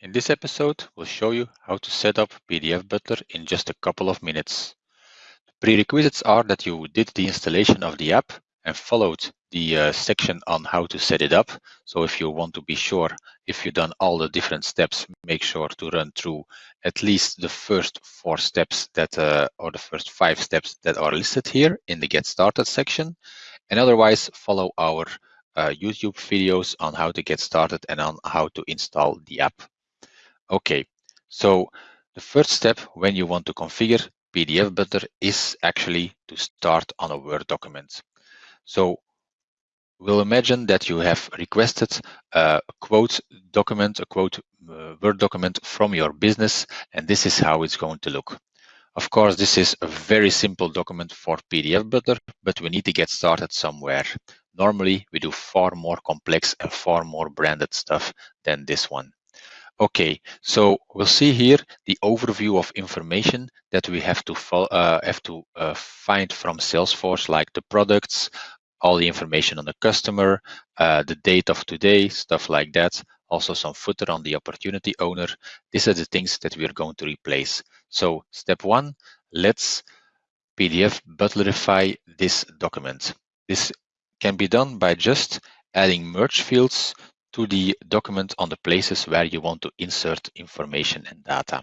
In this episode, we'll show you how to set up PDF Butler in just a couple of minutes. The prerequisites are that you did the installation of the app and followed the uh, section on how to set it up. So if you want to be sure if you've done all the different steps, make sure to run through at least the first four steps that, uh, or the first five steps that are listed here in the Get Started section. And otherwise, follow our uh, YouTube videos on how to get started and on how to install the app. Okay, so the first step when you want to configure PDF Butler is actually to start on a Word document. So we'll imagine that you have requested a quote document, a quote uh, Word document from your business, and this is how it's going to look. Of course, this is a very simple document for PDF Butler, but we need to get started somewhere. Normally, we do far more complex and far more branded stuff than this one. Okay, so we'll see here the overview of information that we have to uh, have to uh, find from Salesforce, like the products, all the information on the customer, uh, the date of today, stuff like that. Also some footer on the opportunity owner. These are the things that we're going to replace. So step one, let's PDF butlerify this document. This can be done by just adding merge fields to the document on the places where you want to insert information and data.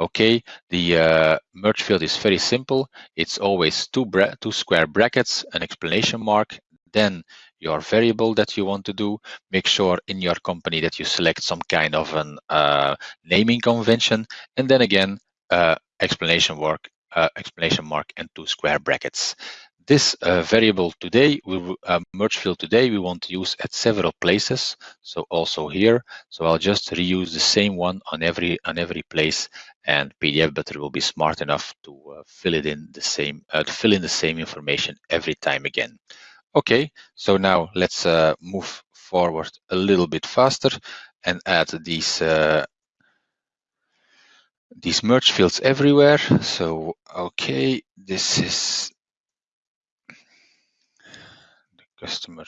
Okay, the uh, merge field is very simple. It's always two, two square brackets, an explanation mark, then your variable that you want to do. Make sure in your company that you select some kind of an uh, naming convention, and then again, uh, explanation work, uh, explanation mark, and two square brackets. This uh, variable today, we uh, merge field today, we want to use at several places. So also here. So I'll just reuse the same one on every on every place, and PDF Butler will be smart enough to uh, fill it in the same uh, to fill in the same information every time again. Okay, so now let's uh, move forward a little bit faster and add these uh, these merge fields everywhere. So okay, this is customer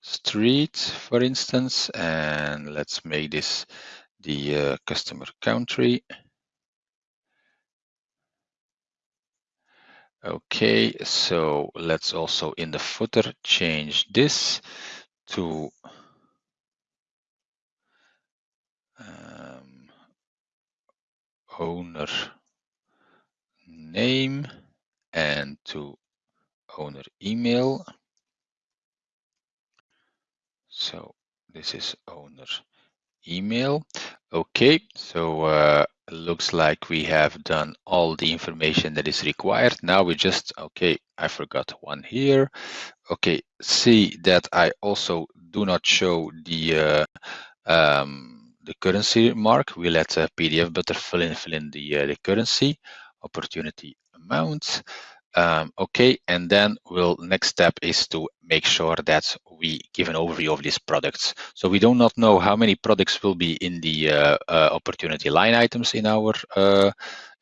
street, for instance, and let's make this the uh, customer country. Okay, so let's also in the footer change this to um, owner name and to owner email. So this is owner email. Okay, so uh, looks like we have done all the information that is required. Now we just, okay, I forgot one here. Okay, see that I also do not show the uh, um, the currency mark. We let uh, PDF Butler fill in, fill in the, uh, the currency opportunity amount. Um, okay, and then we'll next step is to make sure that we give an overview of these products. So we do not know how many products will be in the uh, uh, opportunity line items in our uh,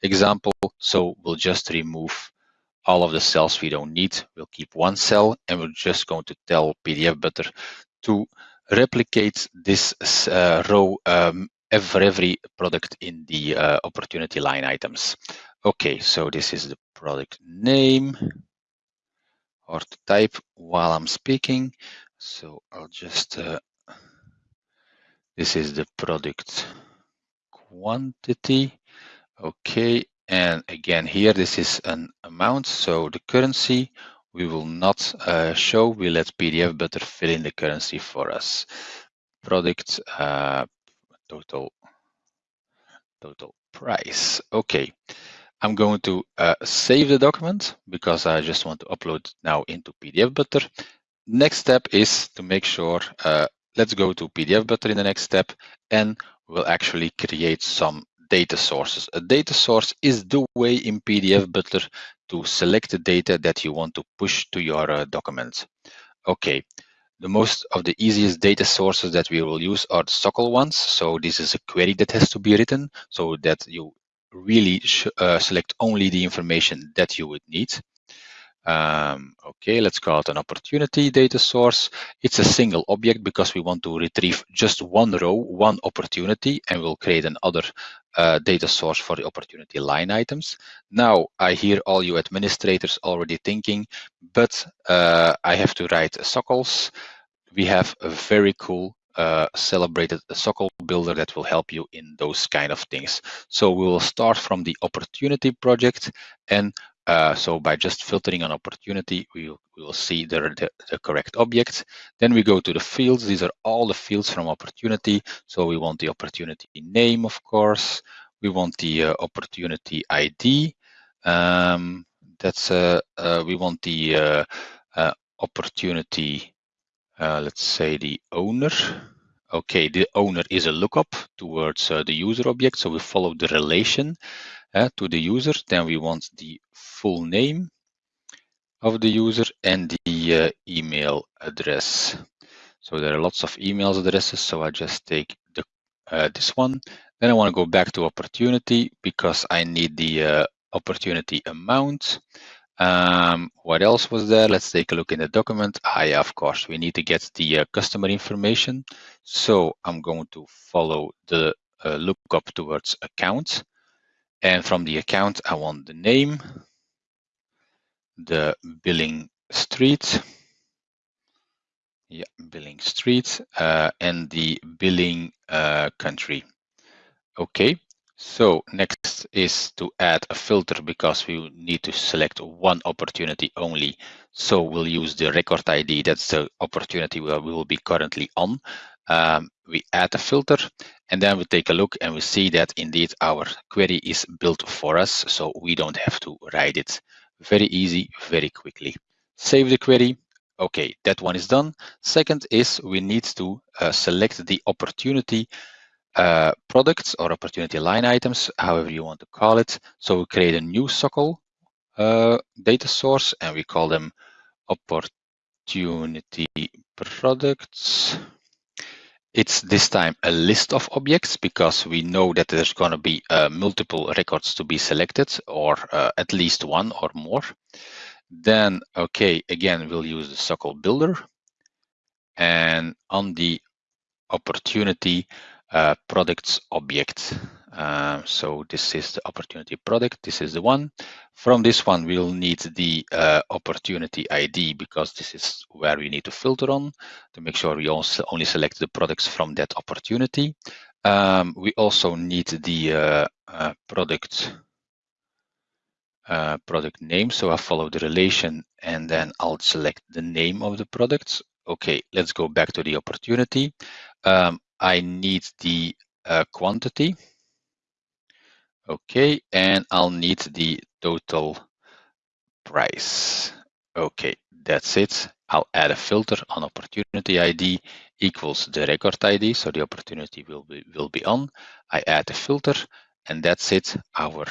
example. So we'll just remove all of the cells we don't need. We'll keep one cell and we're just going to tell PDF Butler to replicate this uh, row um, for every product in the uh, opportunity line items. Okay, so this is the product name or type while I'm speaking. So I'll just, uh, this is the product quantity. Okay, and again here, this is an amount. So the currency we will not uh, show, we let PDF Butler fill in the currency for us. Product uh, total, total price. Okay. I'm going to uh, save the document because I just want to upload now into PDF Butler. Next step is to make sure, uh, let's go to PDF Butler in the next step and we'll actually create some data sources. A data source is the way in PDF Butler to select the data that you want to push to your uh, document. Okay, the most of the easiest data sources that we will use are the SOQL ones. So this is a query that has to be written so that you really uh, select only the information that you would need. Um, okay, let's call it an opportunity data source. It's a single object because we want to retrieve just one row, one opportunity, and we'll create another uh, data source for the opportunity line items. Now, I hear all you administrators already thinking, but uh, I have to write SOQLs. We have a very cool uh, celebrated SOQL builder that will help you in those kind of things. So we will start from the opportunity project and uh, so by just filtering an opportunity, we will, we will see the, the, the, correct object. Then we go to the fields. These are all the fields from opportunity. So we want the opportunity name, of course. We want the uh, opportunity ID. Um, that's uh, uh we want the uh, uh, let's say the owner. Okay, the owner is a lookup towards the user object. So we follow the relation uh, to the user. Then we want the full name of the user and the uh, email address. So there are lots of email addresses. So I just take the, uh, this one. Then I want to go back to opportunity because I need the uh, opportunity amount. Um, what else was there? Let's take a look in the document. Yeah, of course, we need to get the uh, customer information. So I'm going to follow the uh, lookup towards account. And from the account, I want the name, the billing street, yeah, billing street, uh, and the billing uh, country. Okay, so next is to add a filter because we need to select one opportunity only. So we'll use the record ID. That's the opportunity where we will be currently on. Um, we add a filter and then we take a look and we see that indeed our query is built for us. So we don't have to write it very easy, very quickly. Save the query. Okay, that one is done. Second is we need to uh, select the opportunity uh, products or opportunity line items, however you want to call it. So we create a new SOQL uh, data source and we call them opportunity products. It's this time a list of objects because we know that there's going to be uh, multiple records to be selected or uh, at least one or more. Then, okay, again, we'll use the SOQL builder. And on the opportunity uh, products object, um, so this is the opportunity product. This is the one. From this one, we'll need the uh, opportunity ID because this is where we need to filter on to make sure we also only select the products from that opportunity. Um, we also need the uh, uh, product uh, product name. So I follow the relation and then I'll select the name of the product. Okay, let's go back to the opportunity. Um, I need the uh, quantity. Okay, and I'll need the total price. Okay, that's it. I'll add a filter on opportunity ID equals the record ID. So the opportunity will be, will be on. I add a filter and that's it. Our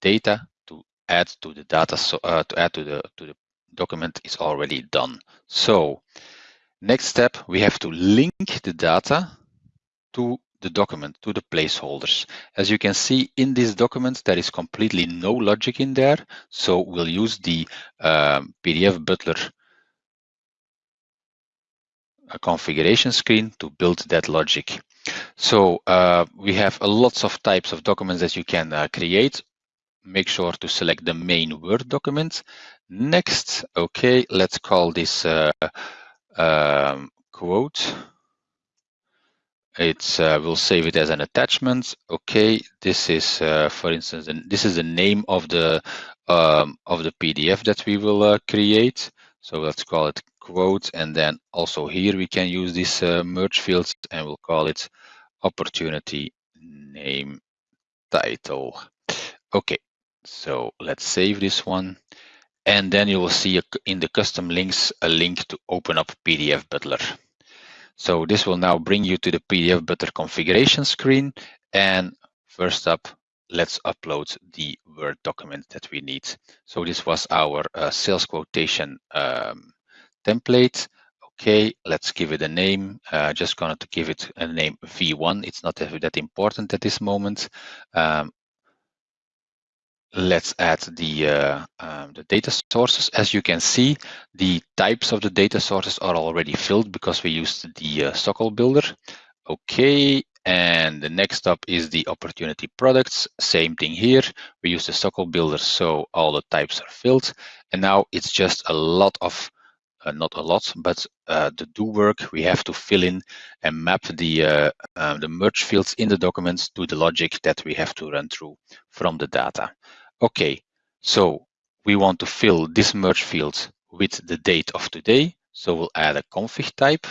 data to add to the data, so, uh, to add to the, to the document is already done. So next step, we have to link the data to the document to the placeholders. As you can see in this document, there is completely no logic in there. So we'll use the um, PDF Butler uh, configuration screen to build that logic. So uh, we have lots of types of documents that you can uh, create. Make sure to select the main Word document. Next, okay, let's call this uh, um, quote it's uh, we'll save it as an attachment. Okay this is uh, for instance and this is the name of the um, of the pdf that we will uh, create. So let's call it quote and then also here we can use this uh, merge fields and we'll call it opportunity name title. Okay so let's save this one. And then you will see in the custom links a link to open up pdf butler so this will now bring you to the PDF Butler configuration screen. And first up, let's upload the Word document that we need. So this was our uh, sales quotation um, template. Okay, let's give it a name. Uh, just going to give it a name V1. It's not that important at this moment. Um, let's add the, uh, um, the data sources. As you can see, the types of the data sources are already filled because we used the uh, SOQL builder. Okay, and the next up is the opportunity products. Same thing here. We use the SOQL builder, so all the types are filled. And now it's just a lot of not a lot, but uh, the do work we have to fill in and map the uh, the merge fields in the documents to the logic that we have to run through from the data. Okay, so we want to fill this merge field with the date of today. So we'll add a config type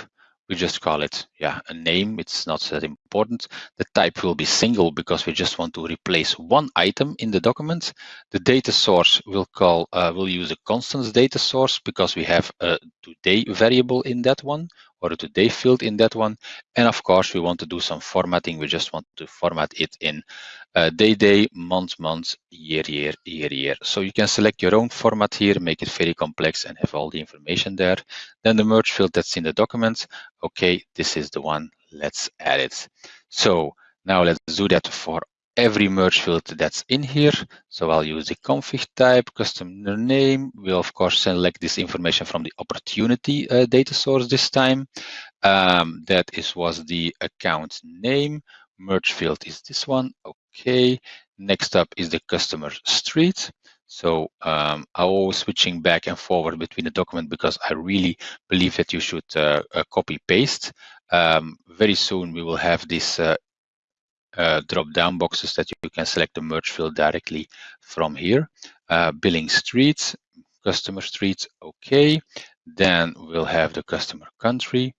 we just call it yeah a name. It's not that important. The type will be single because we just want to replace one item in the document. The data source will call uh, will use a constants data source because we have a today variable in that one or a today field in that one. And of course we want to do some formatting. We just want to format it in uh, day day month month year year year year. So you can select your own format here make it very complex and have all the information there. Then the merge field that's in the document okay this is the one. Let's add it. So now let's do that for every merge field that's in here. So i'll use the config type customer name. We'll of course select this information from the opportunity uh, data source this time. Um, that is was the account name. Merge field is this one Okay, next up is the customer street. So um, I'm always switching back and forward between the document because I really believe that you should uh, uh, copy paste. Um, very soon we will have this uh, uh, drop down boxes that you can select the merge field directly from here. Uh, billing street, customer street, okay. Then we'll have the customer country.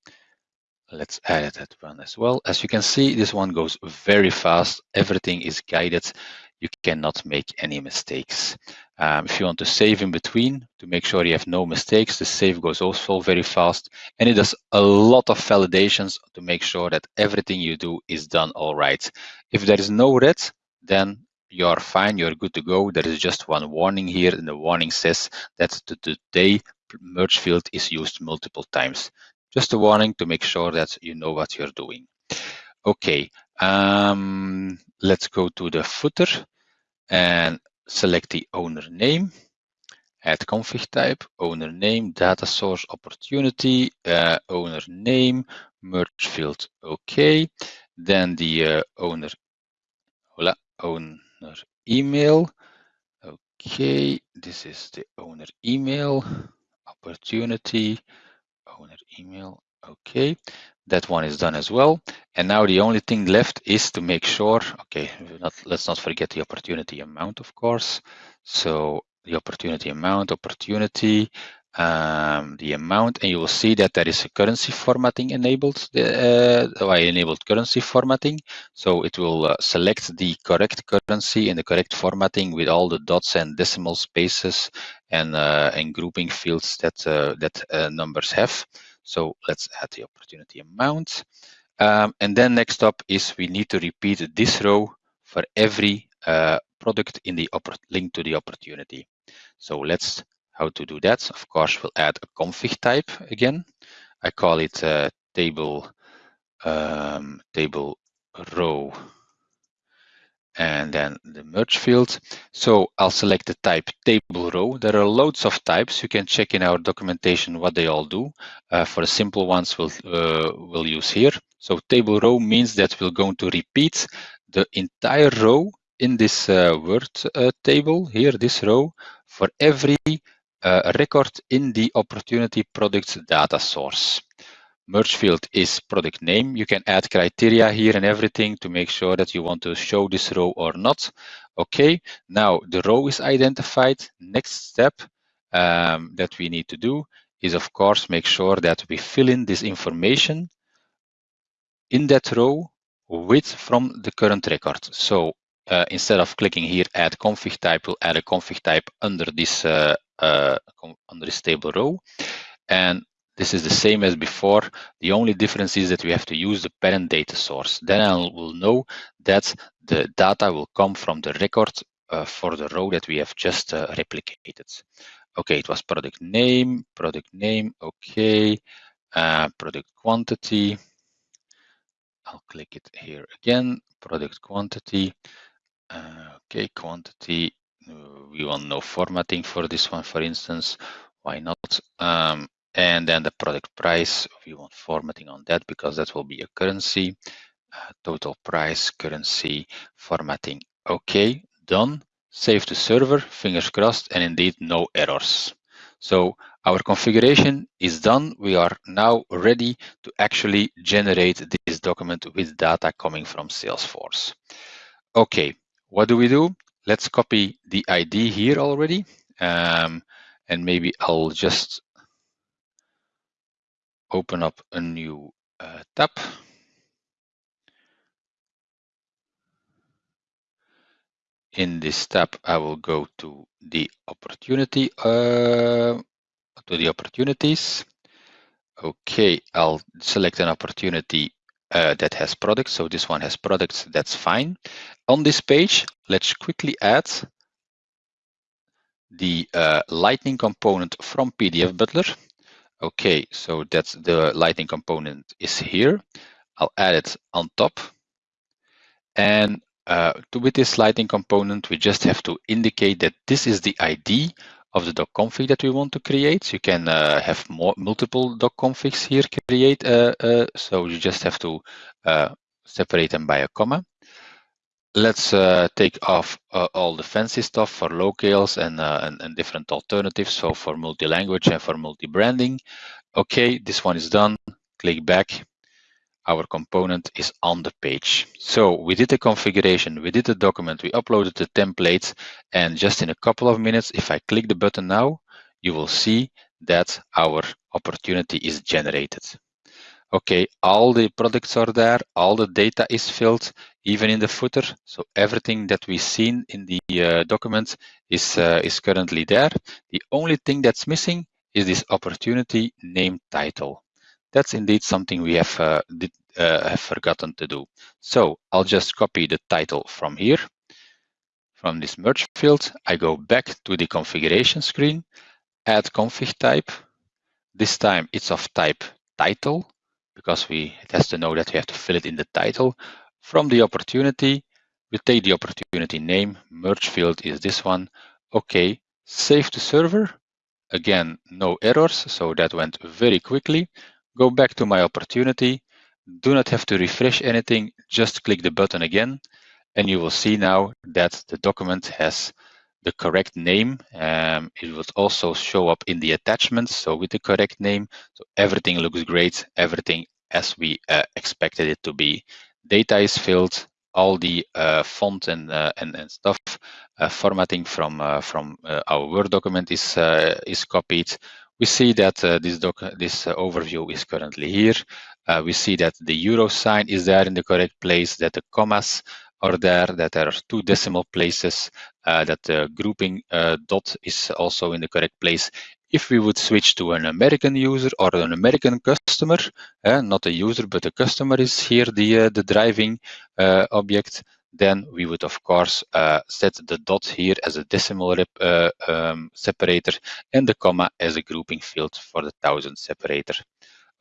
Let's edit that one as well. As you can see, this one goes very fast. Everything is guided. You cannot make any mistakes. Um, if you want to save in between to make sure you have no mistakes, the save goes also very fast. And it does a lot of validations to make sure that everything you do is done all right. If there is no red, then you're fine, you're good to go. There is just one warning here, and the warning says that the today merge field is used multiple times. Just a warning to make sure that you know what you're doing. Okay, um, let's go to the footer and select the owner name. Add config type, owner name, data source opportunity, uh, owner name, merge field, okay. Then the uh, owner, hola, owner email. Okay, this is the owner email, opportunity, owner email. Okay, that one is done as well. And now the only thing left is to make sure, okay, not, let's not forget the opportunity amount, of course. So the opportunity amount, opportunity, um, the amount, and you will see that there is a currency formatting enabled. Uh, I enabled currency formatting, so it will uh, select the correct currency in the correct formatting with all the dots and decimal spaces and uh, and grouping fields that uh, that uh, numbers have. So let's add the opportunity amount, um, and then next up is we need to repeat this row for every uh, product in the link to the opportunity. So let's how to do that. Of course, we'll add a config type again. I call it uh, table um, table row and then the merge field. So I'll select the type table row. There are loads of types. You can check in our documentation what they all do. Uh, for the simple ones, we'll, uh, we'll use here. So table row means that we're going to repeat the entire row in this uh, word uh, table here, this row, for every uh, record in the opportunity product data source. Merge field is product name. You can add criteria here and everything to make sure that you want to show this row or not. Okay, now the row is identified. Next step um, that we need to do is of course make sure that we fill in this information in that row with from the current record. So uh, instead of clicking here add config type, we'll add a config type under this uh, uh, under this table row. And this is the same as before. The only difference is that we have to use the parent data source. Then I will know that the data will come from the record for the row that we have just replicated. Okay, it was product name, product name, okay, product quantity. I'll click it here again, product quantity. Uh, okay, quantity we want no formatting for this one, for instance. Why not? Um, and then the product price, we want formatting on that because that will be a currency. Uh, total price, currency, formatting. Okay, done. Save to server, fingers crossed, and indeed no errors. So our configuration is done. We are now ready to actually generate this document with data coming from Salesforce. Okay, what do we do? Let's copy the ID here already. Um, and maybe I'll just open up a new uh, tab. In this tab, I will go to the opportunity, uh, to the opportunities. Okay, I'll select an opportunity uh, that has products. So this one has products, that's fine. On this page, let's quickly add the uh, Lightning component from PDF Butler. Okay, so that's the Lightning component is here. I'll add it on top. And uh, to, with this Lightning component, we just have to indicate that this is the ID of the doc config that we want to create. You can uh, have more multiple doc configs here create. Uh, uh, so you just have to uh, separate them by a comma. Let's uh, take off all the fancy stuff for locales and, and, and different alternatives. So for multi-language and for multi-branding. Okay, this one is done. Click back our component is on the page. So we did the configuration, we did the document, we uploaded the templates, and just in a couple of minutes, if I click the button now, you will see that our opportunity is generated. Okay, all the products are there, all the data is filled, even in the footer. So everything that we've seen in the uh, document is, uh, is currently there. The only thing that's missing is this opportunity name title that's indeed something we have, uh, did, uh, have forgotten to do. So I'll just copy the title from here. From this merge field, I go back to the configuration screen, add config type. This time it's of type title because we it has to know that we have to fill it in the title. From the opportunity, we take the opportunity name, merge field is this one. Okay, save to server. Again, no errors, so that went very quickly go back to my opportunity, do not have to refresh anything, just click the button again, and you will see now that the document has the correct name. Um, it will also show up in the attachments, so with the correct name. So everything looks great, everything as we uh, expected it to be. Data is filled, all the uh, font and, uh, and, and stuff uh, formatting from uh, from uh, our Word document is is copied we see that uh, this, doc this uh, overview is currently here. Uh, we see that the euro sign is there in the correct place, that the commas are there, that there are two decimal places, uh, that the grouping dot is also in the correct place. If we would switch to an American user or an American customer, not a user, but a customer is here, the, the driving object, then we would of course uh, set the dot here as a decimal rep, uh, um, separator and the comma as a grouping field for the thousand separator.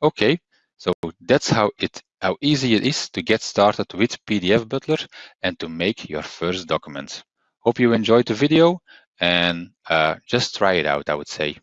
Okay, so that's how it how easy it is to get started with PDF Butler and to make your first document. Hope you enjoyed the video and uh, just try it out, I would say.